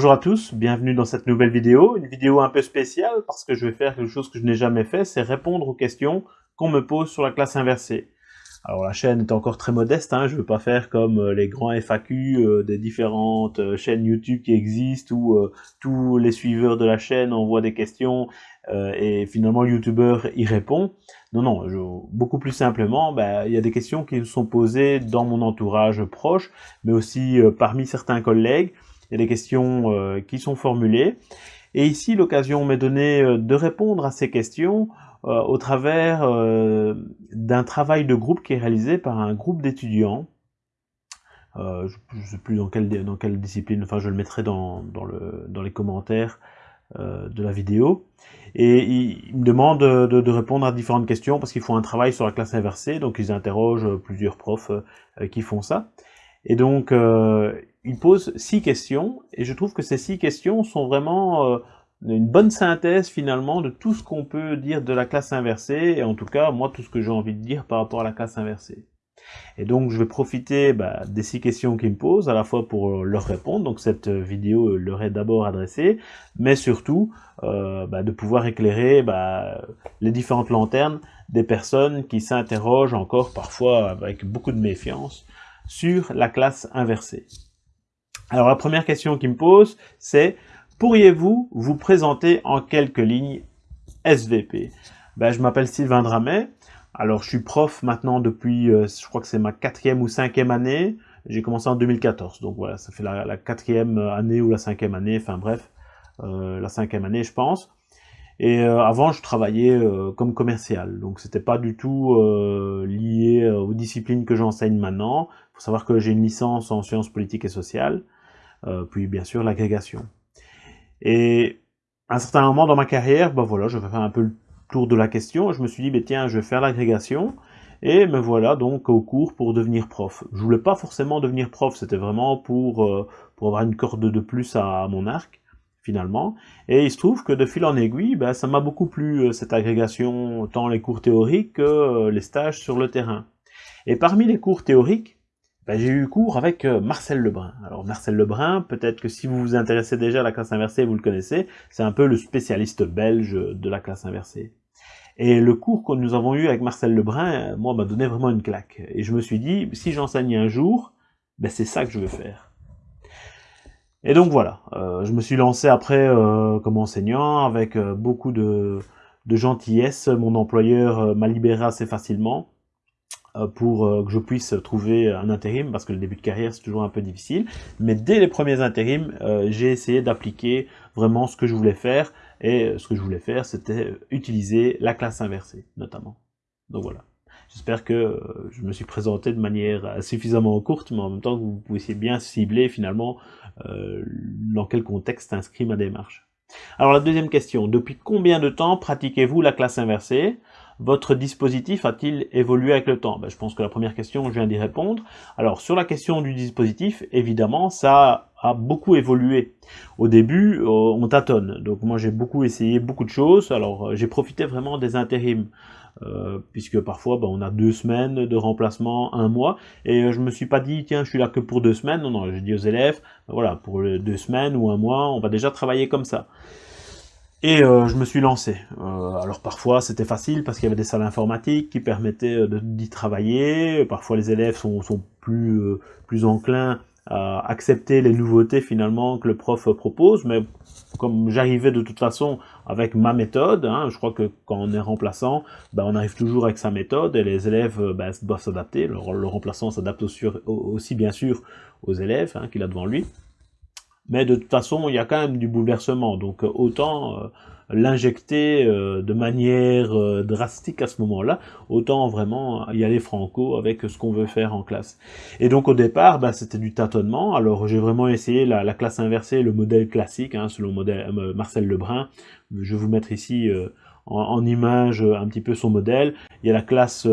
Bonjour à tous, bienvenue dans cette nouvelle vidéo, une vidéo un peu spéciale parce que je vais faire quelque chose que je n'ai jamais fait, c'est répondre aux questions qu'on me pose sur la classe inversée. Alors la chaîne est encore très modeste, hein, je ne veux pas faire comme euh, les grands FAQ euh, des différentes euh, chaînes YouTube qui existent où tous les suiveurs de la chaîne envoient des questions et finalement le YouTuber y répond. Non, non, beaucoup plus simplement, ben, il y a des questions qui sont posées dans mon entourage proche, mais aussi parmi certains collègues. Il y a des questions qui sont formulées. Et ici, l'occasion m'est donnée de répondre à ces questions euh, au travers euh, d'un travail de groupe qui est réalisé par un groupe d'étudiants. Euh, je ne sais plus dans quelle, discipline, enfin je le mettrai dans, dans, le, dans les commentaires de la vidéo. Et ils me demandent de, de, répondre à différentes questions parce qu'ils font un travail sur la classe inversée, donc ils interrogent plusieurs profs qui font ça. Et donc, ils posent six questions, et je trouve que ces six questions sont vraiment une bonne synthèse finalement de tout ce qu'on peut dire de la classe inversée, et en tout cas, moi, tout ce que j'ai envie de dire par rapport à la classe inversée. Et donc, je vais profiter bah, des six questions qu'ils me posent, à la fois pour leur répondre, donc cette vidéo leur est d'abord adressée, mais surtout euh, bah, de pouvoir éclairer bah, les différentes lanternes des personnes qui s'interrogent encore parfois avec beaucoup de méfiance sur la classe inversée. Alors la première question qu'ils me posent, c'est Pourriez-vous vous présenter en quelques lignes SVP ben, Je m'appelle Sylvain Dramet. Alors, je suis prof maintenant depuis, euh, je crois que c'est ma quatrième ou cinquième année. J'ai commencé en 2014. Donc voilà, ça fait la, quatrième année ou la cinquième année. Enfin bref, euh, la cinquième année, je pense. Et euh, avant, je travaillais comme commercial. Donc, c'était pas du tout lié aux disciplines que j'enseigne maintenant. Faut savoir que j'ai une licence en sciences politiques et sociales. puis, bien sûr, l'agrégation. Et à un certain moment dans ma carrière, ben voilà, je vais faire un peu le tour de la question. Je me suis dit, ben tiens, je vais faire l'agrégation. Et me voilà donc au cours pour devenir prof. Je voulais pas forcément devenir prof, c'était vraiment pour, euh, pour avoir une corde de plus à, mon arc, finalement. Et il se trouve que de fil en aiguille, ben, ça m'a beaucoup plu, euh, cette agrégation, tant les cours théoriques que euh, les stages sur le terrain. Et parmi les cours théoriques, ben, j'ai eu cours avec euh, Marcel Lebrun. Alors Marcel Lebrun, peut-être que si vous vous intéressez déjà à la classe inversée, vous le connaissez, c'est un peu le spécialiste belge de la classe inversée. Et le cours que nous avons eu avec Marcel Lebrun, moi, m'a donné vraiment une claque. Et je me suis dit, si j'enseigne un jour, ben, c'est ça que je veux faire. Et donc voilà, euh, je me suis lancé après euh, comme enseignant avec beaucoup de, de gentillesse. Mon employeur m'a libéré assez facilement. Euh, pour euh, que je puisse trouver un intérim, parce que le début de carrière c'est toujours un peu difficile. Mais dès les premiers intérims, euh, j'ai essayé d'appliquer vraiment ce que je voulais faire, et ce que je voulais faire c'était utiliser la classe inversée, notamment. Donc voilà. J'espère que je me suis présenté de manière suffisamment courte, mais en même temps que vous puissiez bien cibler finalement dans quel contexte inscrit ma démarche. Alors la deuxième question, depuis combien de temps pratiquez-vous la classe inversée? Votre dispositif a-t-il évolué avec le temps? Ben, Je pense que la première question, je viens d'y répondre. Alors, sur la question du dispositif, évidemment, ça a beaucoup évolué. Au début, euh, on tâtonne. Donc moi, j'ai beaucoup essayé beaucoup de choses. Alors, euh, j'ai profité vraiment des intérims. Euh, puisque parfois ben, on a deux semaines de remplacement, un mois, et je me suis pas dit tiens je suis là que pour deux semaines, non non, j'ai dit aux élèves, voilà, pour deux semaines ou un mois, on va déjà travailler comme ça. Et euh, je me suis lancé. Euh, alors parfois c'était facile parce qu'il y avait des salles informatiques qui permettaient euh, d'y travailler. Parfois les élèves sont, plus, euh, plus enclins à accepter les nouveautés finalement que le prof propose. Mais comme j'arrivais de toute façon avec ma méthode, hein, je crois que quand on est remplaçant, ben, on arrive toujours avec sa méthode et les élèves ben, doivent s'adapter. Le, le, remplaçant s'adapte aussi, aussi, bien sûr aux élèves hein, qu'il a devant lui mais de toute façon, il y a quand même du bouleversement, donc euh, autant euh, l'injecter euh, de manière drastique à ce moment-là, autant vraiment y aller franco avec ce qu'on veut faire en classe. Et donc au départ, bah, c'était du tâtonnement, alors j'ai vraiment essayé la, classe inversée, le modèle classique, hein, selon modèle, Marcel Lebrun, je vais vous mettre ici en, en, image un petit peu son modèle, il y a la classe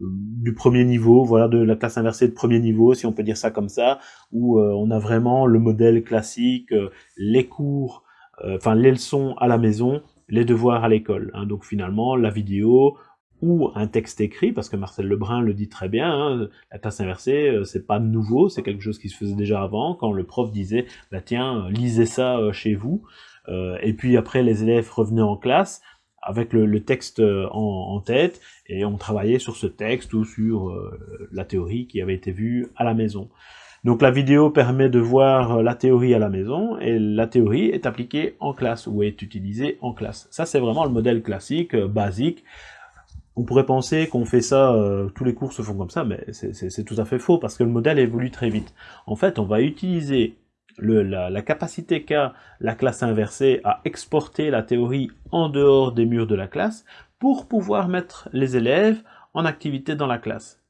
du premier niveau, voilà, de la classe inversée de premier niveau, si on peut dire ça comme ça, où euh, on a vraiment le modèle classique, euh, les cours, euh, enfin les leçons à la maison, les devoirs à l'école. Hein. donc finalement, la vidéo, ou un texte écrit, parce que Marcel Lebrun le dit très bien, hein, la classe inversée, c'est pas nouveau, c'est quelque chose qui se faisait déjà avant, quand le prof disait, bah tiens, lisez ça chez vous, et puis après les élèves revenaient en classe, avec le, texte en, en, tête, et on travaillait sur ce texte ou sur la théorie qui avait été vue à la maison. Donc la vidéo permet de voir la théorie à la maison, et la théorie est appliquée en classe, ou est utilisée en classe. Ça c'est vraiment le modèle classique, basique, on pourrait penser qu'on fait ça, euh, tous les cours se font comme ça, mais c'est tout à fait faux, parce que le modèle évolue très vite. En fait, on va utiliser la, capacité qu'a la classe inversée à exporter la théorie en dehors des murs de la classe, pour pouvoir mettre les élèves en activité dans la classe.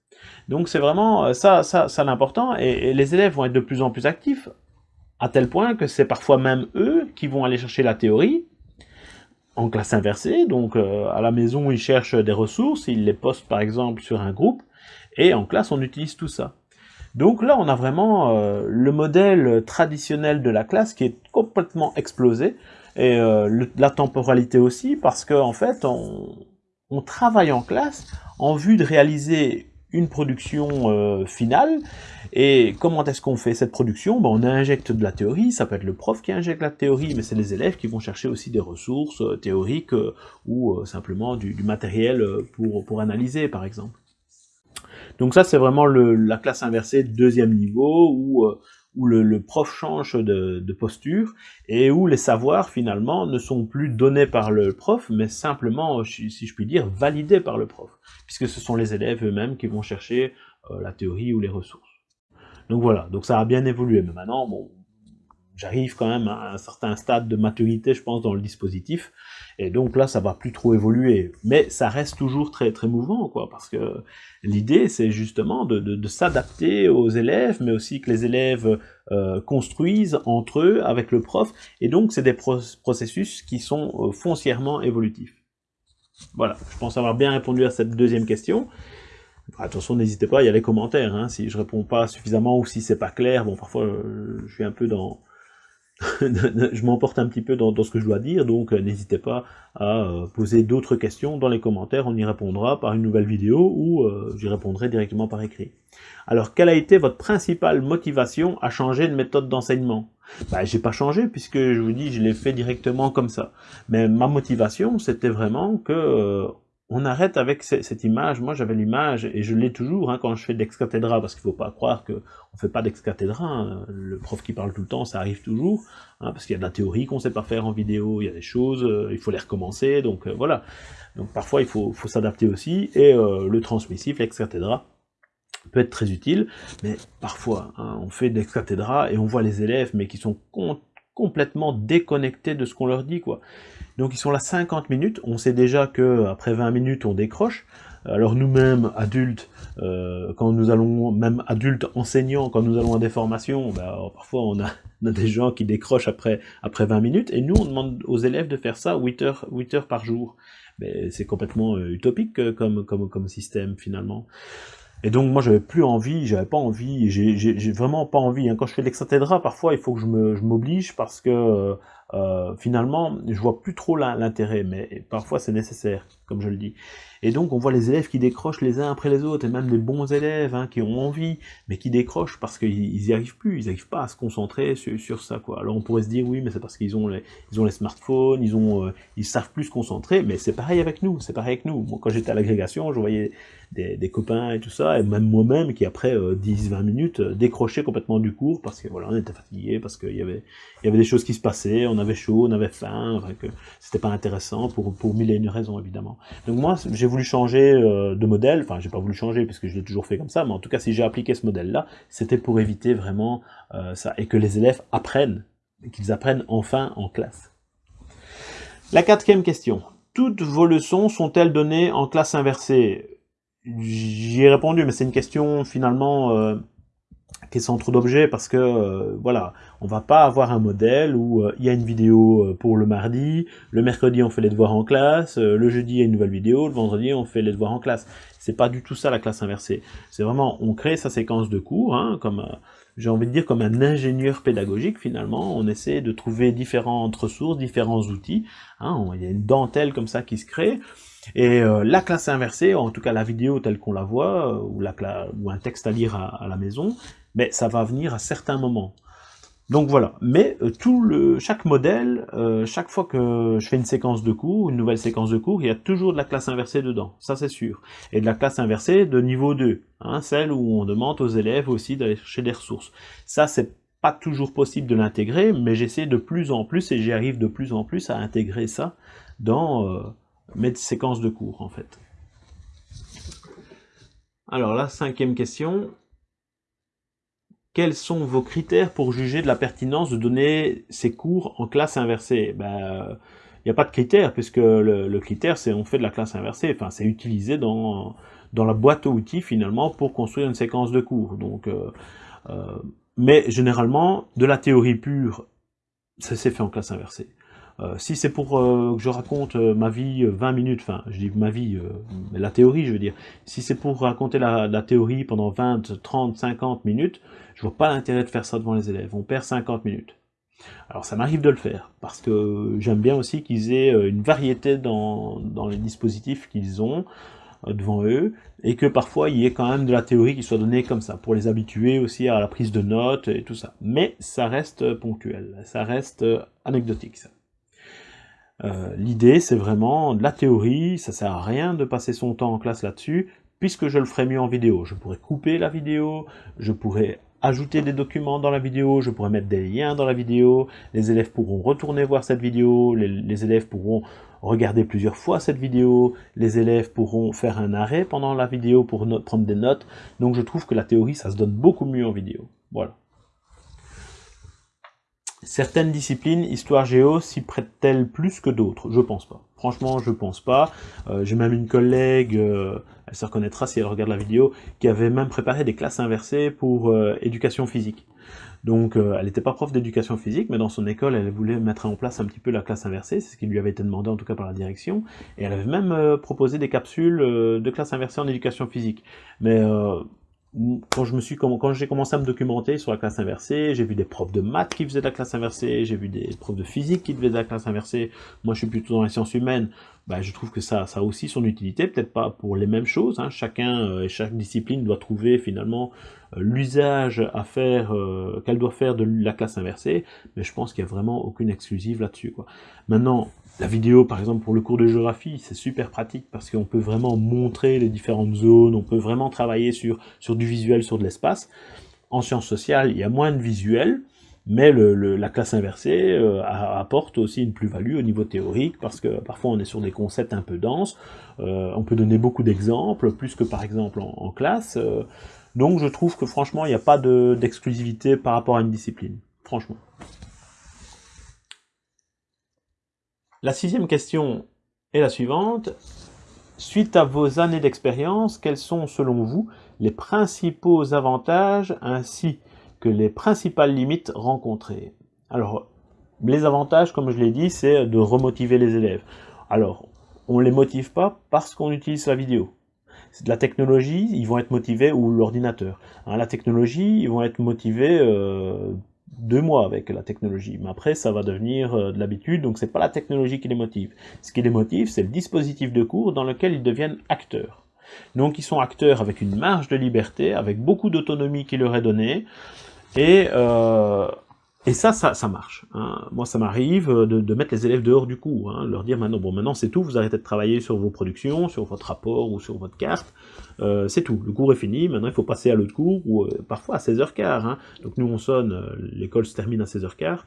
Donc c'est vraiment euh, ça, ça, l'important, et les élèves vont être de plus en plus actifs, à tel point que c'est parfois même eux qui vont aller chercher la théorie, en classe inversée, donc euh, à la maison ils cherchent des ressources, ils les postent par exemple sur un groupe, et en classe on utilise tout ça. Donc là on a vraiment euh, le modèle traditionnel de la classe qui est complètement explosé, et euh, la temporalité aussi, parce qu'en en fait on, travaille en classe en vue de réaliser une production euh, finale. Et comment est-ce qu'on fait cette production? Ben, On injecte de la théorie, ça peut être le prof qui injecte la théorie, mais c'est les élèves qui vont chercher aussi des ressources théoriques ou simplement du, matériel pour, pour analyser, par exemple. Donc ça, c'est vraiment le, la classe inversée deuxième niveau, où où le, prof change de, posture et où les savoirs finalement ne sont plus donnés par le prof, mais simplement, si je puis dire, validés par le prof, puisque ce sont les élèves eux-mêmes qui vont chercher euh, la théorie ou les ressources. Donc voilà, donc ça a bien évolué, mais maintenant, bon, j'arrive quand même à un certain stade de maturité, je pense, dans le dispositif, et donc là, ça va plus trop évoluer. Mais ça reste toujours très très mouvant, quoi, parce que l'idée, c'est justement de, s'adapter aux élèves, mais aussi que les élèves euh, construisent entre eux, avec le prof, et donc c'est des processus qui sont euh, foncièrement évolutifs. Voilà, je pense avoir bien répondu à cette deuxième question. attention, n'hésitez pas, il y a les commentaires, hein, si je réponds pas suffisamment ou si c'est pas clair, bon, parfois euh, je suis un peu dans je m'emporte un petit peu dans, ce que je dois dire, donc euh, n'hésitez pas à euh, poser d'autres questions dans les commentaires, on y répondra par une nouvelle vidéo ou euh, j'y répondrai directement par écrit. Alors, quelle a été votre principale motivation à changer de méthode d'enseignement? Bah, J'ai pas changé puisque je vous dis, je l'ai fait directement comme ça. Mais ma motivation, c'était vraiment que on arrête avec cette image. Moi, j'avais l'image, et je l'ai toujours hein, quand je fais de l'ex-cathédra, parce qu'il ne faut pas croire qu'on ne fait pas d'ex-cathédra. Hein. Le prof qui parle tout le temps, ça arrive toujours, hein, parce qu'il y a de la théorie qu'on ne sait pas faire en vidéo, il y a des choses, euh, il faut les recommencer, donc euh, voilà. Donc parfois, il faut, s'adapter aussi, et euh, le transmissif, l'ex-cathédra, peut être très utile, mais parfois, on fait de l'ex-cathédra, et on voit les élèves, mais qui sont complètement déconnectés de ce qu'on leur dit, quoi. Donc ils sont là 50 minutes, on sait déjà que après 20 minutes on décroche, alors nous-mêmes, adultes, euh, quand nous allons, même adultes enseignants, quand nous allons à des formations, ben, parfois on a, des gens qui décrochent après, après 20 minutes, et nous on demande aux élèves de faire ça 8 heures, 8 heures par jour. Mais c'est complètement euh, utopique euh, comme, comme, comme système finalement. Et donc moi j'avais plus envie, j'avais pas envie, j'ai vraiment pas envie. Hein. Quand je fais l'exathédra, parfois il faut que je m'oblige parce que euh, finalement, je vois plus trop l'intérêt, mais parfois c'est nécessaire, comme je le dis. Et donc on voit les élèves qui décrochent les uns après les autres, et même les bons élèves hein, qui ont envie, mais qui décrochent parce qu'ils y arrivent plus, ils n'arrivent pas à se concentrer sur, ça. Alors on pourrait se dire oui, mais c'est parce qu'ils ont les, ont les smartphones, ils ont, euh, ils savent plus se concentrer, mais c'est pareil avec nous, c'est pareil avec nous. Moi, quand j'étais à l'agrégation, je voyais des, copains et tout ça, et même moi-même qui après 10-20 euh, minutes euh, décrochait complètement du cours parce que voilà, on était fatigué, parce qu'il y avait, y avait des choses qui se passaient, on avait chaud, on avait faim, que c'était pas intéressant pour, pour mille et une raisons évidemment. Donc moi j'ai voulu changer euh, de modèle, enfin j'ai pas voulu changer puisque je l'ai toujours fait comme ça, mais en tout cas si j'ai appliqué ce modèle-là, c'était pour éviter vraiment ça, et que les élèves apprennent, qu'ils apprennent enfin en classe. La quatrième question. Toutes vos leçons sont-elles données en classe inversée? J'y ai répondu, mais c'est une question finalement euh, est sans trop d'objets parce que euh, voilà, on va pas avoir un modèle où euh, il y a une vidéo pour le mardi, le mercredi on fait les devoirs en classe, le jeudi il y a une nouvelle vidéo, le vendredi on fait les devoirs en classe. C'est pas du tout ça la classe inversée. C'est vraiment, on crée sa séquence de cours, hein, comme j'ai envie de dire comme un ingénieur pédagogique finalement, on essaie de trouver différentes ressources, différents outils, hein, il y a une dentelle comme ça qui se crée, Et euh, la classe inversée, en tout cas la vidéo telle qu'on la voit, euh, ou, la, ou, un texte à lire à, la maison, mais ça va venir à certains moments. Donc voilà, mais euh, tout le, chaque modèle, chaque fois que je fais une séquence de cours, une nouvelle séquence de cours, il y a toujours de la classe inversée dedans, ça c'est sûr. Et de la classe inversée de niveau 2, hein, celle où on demande aux élèves aussi d'aller chercher des ressources. Ça c'est pas toujours possible de l'intégrer, mais j'essaie de plus en plus, et j'y arrive de plus en plus à intégrer ça dans euh, mes séquences de cours, en fait. Alors la cinquième question. Quels sont vos critères pour juger de la pertinence de donner ces cours en classe inversée? Ben, il n'y a pas de critère, puisque le, critère, c'est on fait de la classe inversée, enfin c'est utilisé dans, dans la boîte à outils finalement pour construire une séquence de cours. Donc euh, euh, mais généralement, de la théorie pure, ça s'est fait en classe inversée. Euh, si c'est pour euh, que je raconte euh, ma vie 20 minutes, enfin, je dis ma vie, la théorie, je veux dire, si c'est pour raconter la, théorie pendant 20, 30, 50 minutes, je vois pas l'intérêt de faire ça devant les élèves. On perd 50 minutes. Alors ça m'arrive de le faire, parce que j'aime bien aussi qu'ils aient une variété dans, dans les dispositifs qu'ils ont, devant eux, et que parfois il y ait quand même de la théorie qui soit donnée comme ça, pour les habituer aussi à la prise de notes et tout ça. Mais ça reste ponctuel, ça reste anecdotique ça. Euh, L'idée c'est vraiment de la théorie, ça sert à rien de passer son temps en classe là-dessus, puisque je le ferai mieux en vidéo. Je pourrais couper la vidéo, je pourrais ajouter des documents dans la vidéo, je pourrais mettre des liens dans la vidéo, les élèves pourront retourner voir cette vidéo, les, élèves pourront regarder plusieurs fois cette vidéo, les élèves pourront faire un arrêt pendant la vidéo pour prendre des notes, donc je trouve que la théorie ça se donne beaucoup mieux en vidéo. Voilà. Certaines disciplines, histoire géo, s'y prêtent-elles plus que d'autres? Je pense pas. Franchement, je pense pas. Euh, j'ai même une collègue, euh, elle se reconnaîtra si elle regarde la vidéo, qui avait même préparé des classes inversées pour euh, éducation physique. Donc, elle n'était pas prof d'éducation physique, mais dans son école, elle voulait mettre en place un petit peu la classe inversée, c'est ce qui lui avait été demandé en tout cas par la direction, et elle avait même proposé des capsules de classe inversée en éducation physique. Mais quand je me suis quand j'ai commencé à me documenter sur la classe inversée, j'ai vu des profs de maths qui faisaient de la classe inversée, j'ai vu des profs de physique qui faisaient de la classe inversée. Moi, je suis plutôt dans les sciences humaines. Ben, je trouve que ça, ça a aussi son utilité, peut-être pas pour les mêmes choses. Hein. Chacun euh, et chaque discipline doit trouver finalement euh, l'usage à faire euh, qu'elle doit faire de la classe inversée, mais je pense qu'il n'y a vraiment aucune exclusive là-dessus. Maintenant, la vidéo, par exemple, pour le cours de géographie, c'est super pratique parce qu'on peut vraiment montrer les différentes zones, on peut vraiment travailler sur, sur du visuel, sur de l'espace. En sciences sociales, il y a moins de visuel, mais la classe inversée euh, apporte aussi une plus-value au niveau théorique, parce que parfois on est sur des concepts un peu denses, euh, on peut donner beaucoup d'exemples, plus que par exemple en, classe, euh. donc je trouve que franchement il n'y a pas d'exclusivité par rapport à une discipline, franchement. La sixième question est la suivante. Suite à vos années d'expérience, quels sont selon vous les principaux avantages ainsi que les principales limites rencontrées? Alors, les avantages, comme je l'ai dit, c'est de remotiver les élèves. Alors, on ne les motive pas parce qu'on utilise la vidéo. C'est de la technologie, ils vont être motivés, ou l'ordinateur. Hein, la technologie, ils vont être motivés euh, deux mois avec la technologie. Mais après, ça va devenir euh, de l'habitude, donc c'est pas la technologie qui les motive. Ce qui les motive, c'est le dispositif de cours dans lequel ils deviennent acteurs. Donc ils sont acteurs avec une marge de liberté, avec beaucoup d'autonomie qui leur est donnée, et euh, et ça, ça, marche. Hein. Moi, ça m'arrive de, de, mettre les élèves dehors du cours, hein, leur dire maintenant, bon, maintenant c'est tout, vous arrêtez de travailler sur vos productions, sur votre rapport ou sur votre carte, euh, c'est tout, le cours est fini, maintenant il faut passer à l'autre cours, ou euh, parfois à 16h15. Hein. Donc nous on sonne, euh, l'école se termine à 16h15,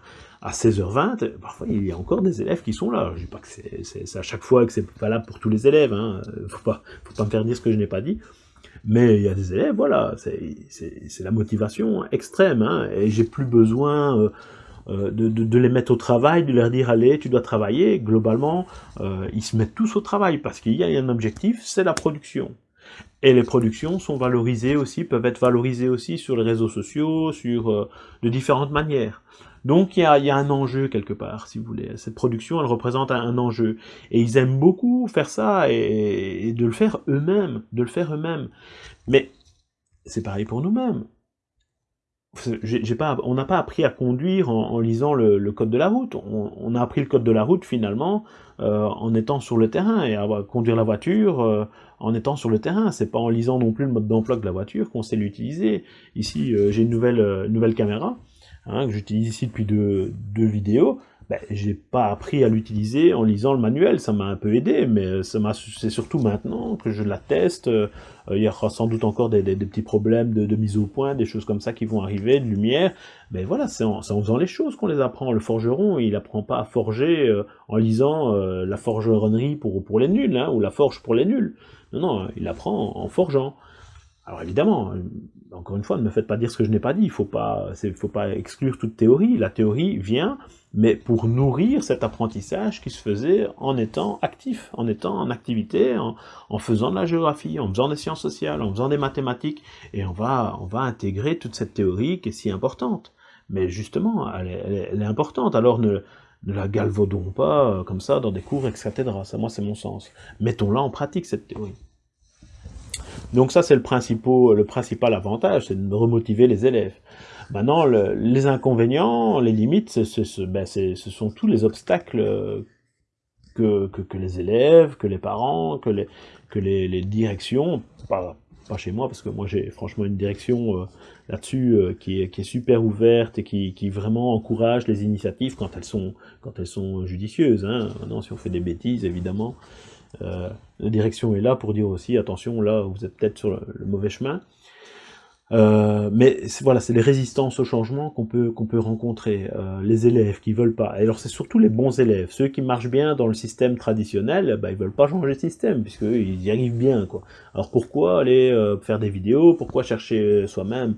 à 16h20, parfois il y a encore des élèves qui sont là. Je dis pas que c'est à chaque fois que c'est valable pour tous les élèves, hein. faut pas, faut pas me faire dire ce que je n'ai pas dit. Mais il y a des élèves, voilà, c'est la motivation extrême, hein, et j'ai plus besoin euh, euh, de, les mettre au travail, de leur dire allez, tu dois travailler. Globalement, euh, ils se mettent tous au travail parce qu'il y a un objectif, c'est la production. Et les productions sont valorisées aussi, peuvent être valorisées aussi sur les réseaux sociaux, sur de différentes manières. Donc il y a, un enjeu quelque part, si vous voulez. Cette production, elle représente un, enjeu. Et ils aiment beaucoup faire ça et, de le faire eux-mêmes, de le faire eux-mêmes. Mais c'est pareil pour nous-mêmes. Pas, on n'a pas appris à conduire en, lisant le, code de la route. On, a appris le code de la route finalement euh, en étant sur le terrain et à conduire la voiture euh, en étant sur le terrain. C'est pas en lisant non plus le mode d'emploi de la voiture qu'on sait l'utiliser. Ici, euh, j'ai une nouvelle, nouvelle caméra hein, que j'utilise ici depuis deux, deux vidéos ben, j'ai pas appris à l'utiliser en lisant le manuel, ça m'a un peu aidé, mais c'est surtout maintenant que je la teste, euh, il y aura sans doute encore des, petits problèmes de, mise au point, des choses comme ça qui vont arriver, de lumière, mais voilà, c'est en, faisant les choses qu'on les apprend, le forgeron, il apprend pas à forger euh, en lisant euh, la forgeronnerie pour, pour les nuls, hein, ou la forge pour les nuls, non, non, il apprend en forgeant. Alors évidemment, encore une fois, ne me faites pas dire ce que je n'ai pas dit, il faut pas, faut pas exclure toute théorie, la théorie vient, mais pour nourrir cet apprentissage qui se faisait en étant actif, en étant en activité, en, faisant de la géographie, en faisant des sciences sociales, en faisant des mathématiques, et on va, on va intégrer toute cette théorie qui est si importante. Mais justement, elle est, importante, alors ne, ne la galvaudons pas euh, comme ça dans des cours, etc. Ça, moi, c'est mon sens. Mettons-la en pratique, cette théorie. Donc ça, c'est le, principal avantage, c'est de remotiver les élèves. Maintenant, les inconvénients, les limites, ben, ce sont tous les obstacles que, les élèves, que les parents, que les, directions, pas, chez moi, parce que moi j'ai franchement une direction euh, là-dessus euh, qui, est, super ouverte et qui, vraiment encourage les initiatives quand elles sont, quand elles sont judicieuses. Hein. Maintenant, si on fait des bêtises, évidemment, euh, la direction est là pour dire aussi, attention, là, vous êtes peut-être sur le, mauvais chemin. Euh, mais voilà, c'est les résistances au changement qu'on peut, peut rencontrer. Euh, les élèves qui veulent pas. alors c'est surtout les bons élèves. Ceux qui marchent bien dans le système traditionnel, bah, ils veulent pas changer de système, puisqu'ils y arrivent bien. Quoi. Alors pourquoi aller faire des vidéos? Pourquoi chercher soi-même?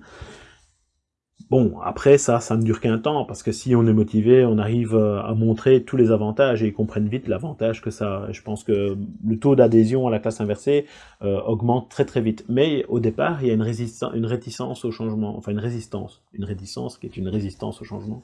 Bon, après ça, ça ne dure qu'un temps, parce que si on est motivé, on arrive euh, à montrer tous les avantages, et ils comprennent vite l'avantage que ça... Je pense que le taux d'adhésion à la classe inversée euh, augmente très très vite. Mais au départ, il y a une, résistance, une réticence au changement, enfin une résistance, une réticence qui est une résistance au changement.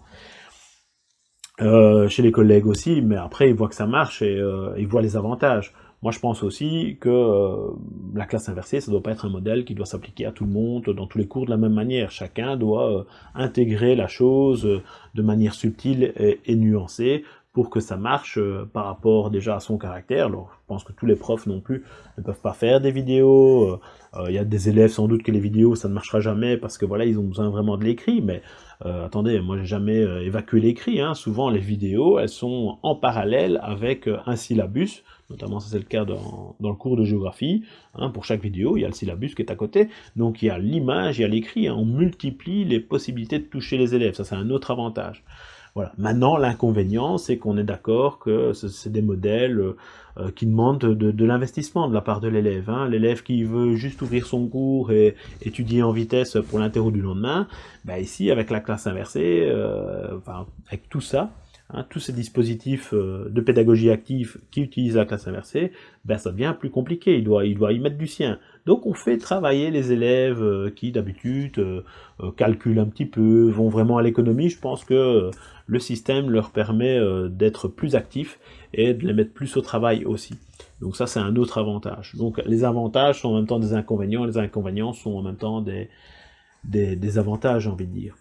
Euh, chez les collègues aussi, mais après ils voient que ça marche et ils voient les avantages. Moi, je pense aussi que euh, la classe inversée, ça ne doit pas être un modèle qui doit s'appliquer à tout le monde, dans tous les cours de la même manière. Chacun doit euh, intégrer la chose euh, de manière subtile et, nuancée pour que ça marche par rapport déjà à son caractère. Alors, je pense que tous les profs non plus ne peuvent pas faire des vidéos. Il y a des élèves sans doute que les vidéos, ça ne marchera jamais parce que voilà, ils ont besoin vraiment de l'écrit, mais attendez, moi j'ai jamais évacué l'écrit. Hein. Souvent, les vidéos, elles sont en parallèle avec un syllabus notamment ça c'est le cas dans, le cours de géographie, hein, pour chaque vidéo, il y a le syllabus qui est à côté, donc il y a l'image, il y a l'écrit, hein. on multiplie les possibilités de toucher les élèves, ça c'est un autre avantage. Voilà. Maintenant, l'inconvénient, c'est qu'on est d'accord que c'est des modèles euh, qui demandent de, l'investissement de la part de l'élève. Hein. L'élève qui veut juste ouvrir son cours et étudier en vitesse pour l'interro du lendemain, bah ici, avec la classe inversée, euh, avec tout ça, Hein, tous ces dispositifs euh, de pédagogie active qui utilisent la classe inversée, ben ça devient plus compliqué, il doit, y mettre du sien. Donc on fait travailler les élèves euh, qui d'habitude euh, calculent un petit peu, vont vraiment à l'économie, je pense que le système leur permet d'être plus actifs et de les mettre plus au travail aussi. Donc ça c'est un autre avantage. Donc les avantages sont en même temps des inconvénients, les inconvénients sont en même temps des, des, des avantages, j'ai envie de dire.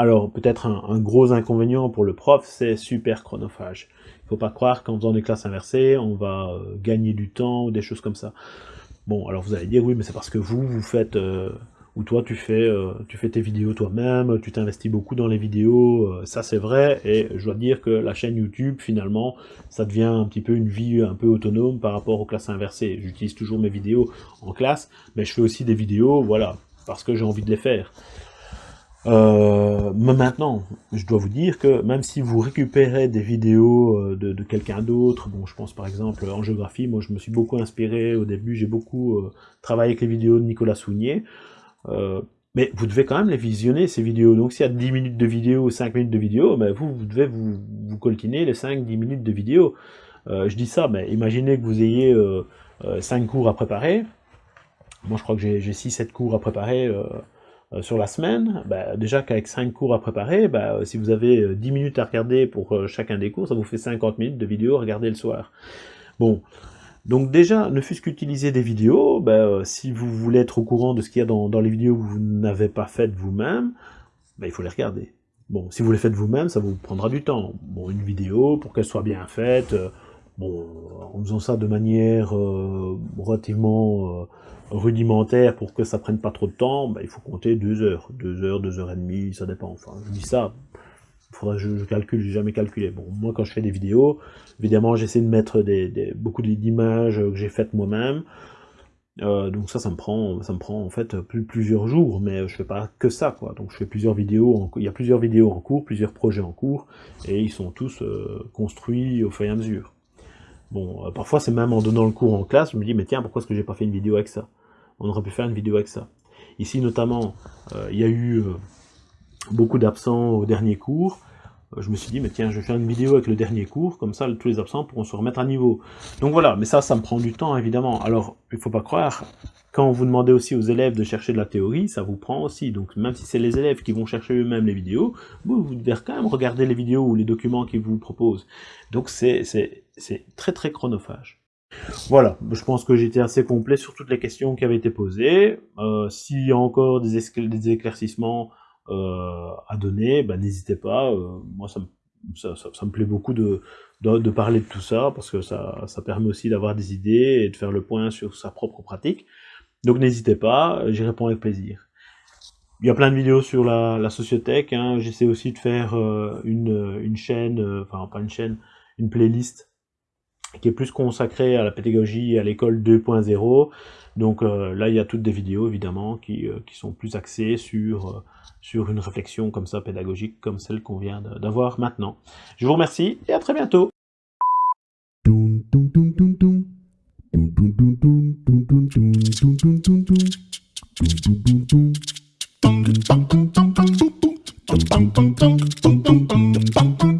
Alors, peut-être un, gros inconvénient pour le prof, c'est super chronophage. Il ne faut pas croire qu'en faisant des classes inversées, on va euh, gagner du temps ou des choses comme ça. Bon, alors vous allez dire, oui, mais c'est parce que vous, vous faites... Euh, ou toi, tu fais, euh, tu fais tes vidéos toi-même, tu t'investis beaucoup dans les vidéos, ça c'est vrai, et je dois dire que la chaîne YouTube, finalement, ça devient un petit peu une vie un peu autonome par rapport aux classes inversées. J'utilise toujours mes vidéos en classe, mais je fais aussi des vidéos, voilà, parce que j'ai envie de les faire. Euh, mais maintenant, je dois vous dire que même si vous récupérez des vidéos euh, de, quelqu'un d'autre, bon, je pense par exemple en géographie, moi je me suis beaucoup inspiré au début, j'ai beaucoup euh, travaillé avec les vidéos de Nicolas Sounier, mais vous devez quand même les visionner, ces vidéos. Donc s'il y a 10 minutes de vidéo ou 5 minutes de vidéo, ben, vous, vous devez vous, vous coltiner les 5-10 minutes de vidéo. je dis ça, mais imaginez que vous ayez 5 cours à préparer, moi je crois que j'ai 6-7 cours à préparer, sur la semaine, bah, déjà qu'avec 5 cours à préparer, bah, si vous avez 10 euh, minutes à regarder pour euh, chacun des cours, ça vous fait 50 minutes de vidéo à regarder le soir. Bon, Donc déjà, ne fût-ce qu'utiliser des vidéos, euh, si vous voulez être au courant de ce qu'il y a dans, les vidéos que vous n'avez pas faites vous-même, il faut les regarder. Bon, si vous les faites vous-même, ça vous prendra du temps. Bon, une vidéo, pour qu'elle soit bien faite, euh, bon, en faisant ça de manière euh, relativement rudimentaire pour que ça prenne pas trop de temps, ben, il faut compter deux heures. Deux heures, deux heures et demie, ça dépend. Enfin, je dis ça, faudra que je, je calcule, j'ai jamais calculé. Bon, moi quand je fais des vidéos, évidemment j'essaie de mettre des, beaucoup d'images que j'ai faites moi-même. Euh, donc ça, ça me prend, ça me prend en fait plus, plusieurs jours, mais je fais pas que ça, quoi. Donc je fais plusieurs vidéos, il y a plusieurs vidéos en cours, plusieurs projets en cours, et ils sont tous euh, construits au fur et à mesure. Bon, euh, parfois c'est même en donnant le cours en classe, je me dis, mais tiens, pourquoi est-ce que j'ai pas fait une vidéo avec ça? On aurait pu faire une vidéo avec ça. Ici notamment, il y a eu beaucoup d'absents au dernier cours, euh, je me suis dit, mais tiens, je vais faire une vidéo avec le dernier cours, comme ça tous les absents pourront se remettre à niveau. Donc voilà, mais ça, ça me prend du temps, évidemment. Alors, il faut pas croire, quand vous demandez aussi aux élèves de chercher de la théorie, ça vous prend aussi. Donc même si c'est les élèves qui vont chercher eux-mêmes les vidéos, vous, devez quand même regarder les vidéos ou les documents qu'ils vous proposent. Donc c'est très très chronophage. Voilà, je pense que j'étais assez complet sur toutes les questions qui avaient été posées. Euh, S'il y a encore des, éclaircissements, euh, à donner, bah, n'hésitez pas. Euh, moi, ça me, plaît beaucoup de, de, parler de tout ça, parce que ça permet aussi d'avoir des idées et de faire le point sur sa propre pratique. Donc n'hésitez pas, j'y réponds avec plaisir. Il y a plein de vidéos sur la, la sociothèque, hein. j'essaie aussi de faire euh, une, une chaîne, enfin pas une chaîne, une playlist qui est plus consacrée à la pédagogie et à l'école 2.0. Donc là, il y a toutes des vidéos, évidemment, qui, qui sont plus axées sur sur une réflexion comme ça pédagogique, comme celle qu'on vient d'avoir maintenant. Je vous remercie et à très bientôt Dum dum dum dum dum dum dum dum dum dum dum dum dum dum dum